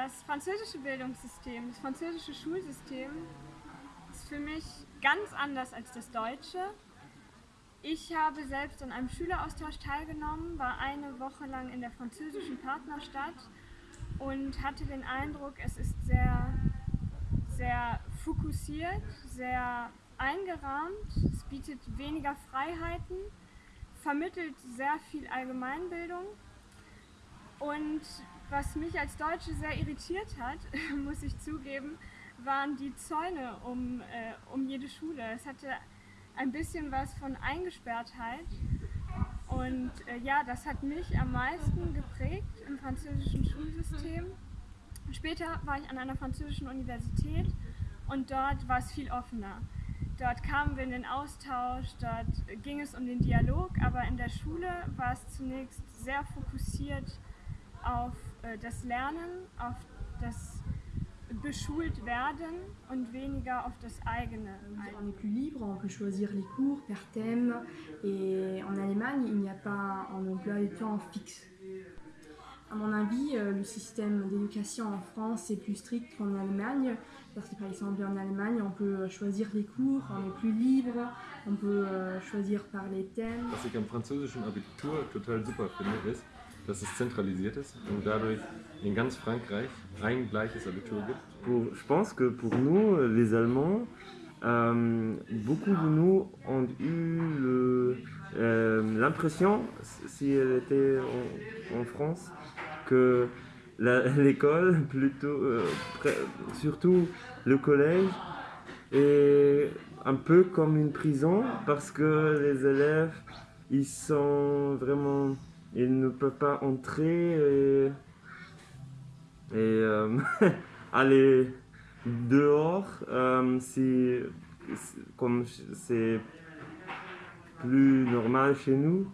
Das französische Bildungssystem, das französische Schulsystem ist für mich ganz anders als das deutsche. Ich habe selbst an einem Schüleraustausch teilgenommen, war eine Woche lang in der französischen Partnerstadt und hatte den Eindruck, es ist sehr, sehr fokussiert, sehr eingerahmt, es bietet weniger Freiheiten, vermittelt sehr viel Allgemeinbildung und was mich als Deutsche sehr irritiert hat, muss ich zugeben, waren die Zäune um, äh, um jede Schule. Es hatte ein bisschen was von Eingesperrtheit und äh, ja, das hat mich am meisten geprägt im französischen Schulsystem. Später war ich an einer französischen Universität und dort war es viel offener. Dort kamen wir in den Austausch, dort ging es um den Dialog, aber in der Schule war es zunächst sehr fokussiert auf äh, das Lernen, auf das beschult werden und weniger auf das eigene. On est plus libre, on peut choisir les cours par thème et en Allemagne il n'y a pas un emploi du temps fixe. À mon avis, euh, le système d'éducation en France est plus strict qu'en Allemagne, parce que par exemple en Allemagne, on peut choisir les cours, on est plus libre, on peut euh, choisir par les thèmes. Was ich am französischen Abitur total super finde, ist, dass es zentralisiert ist und dadurch in ganz Frankreich ein gleiches Abitur gibt. Pour, je pense que pour nous, les Allemands, euh, beaucoup de nous ont eu euh, l'impression, si elle était en, France, que l'école, plutôt, euh, surtout le collège, est un peu comme une prison parce que les élèves, ils sont vraiment, ils ne peuvent pas entrer et, euh, aller dehors euh, si- comme c'est plus normal chez nous.